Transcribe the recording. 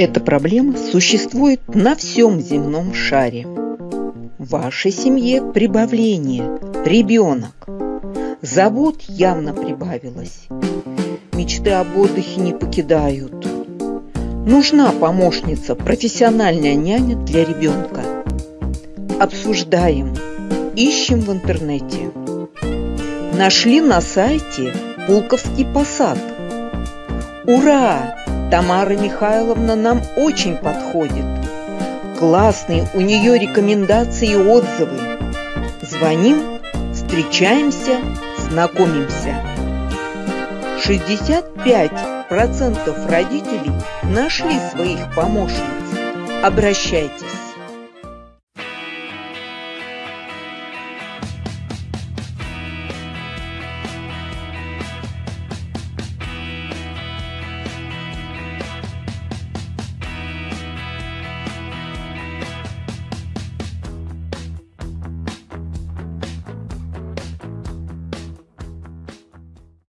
Эта проблема существует на всем земном шаре. В вашей семье прибавление, ребенок. Забот явно прибавилось. Мечты об отдыхе не покидают. Нужна помощница, профессиональная няня для ребенка. Обсуждаем, ищем в интернете. Нашли на сайте Пулковский посад. Ура! Тамара Михайловна нам очень подходит. Классные у нее рекомендации и отзывы. Звоним, встречаемся, знакомимся. 65% родителей нашли своих помощниц. Обращайтесь.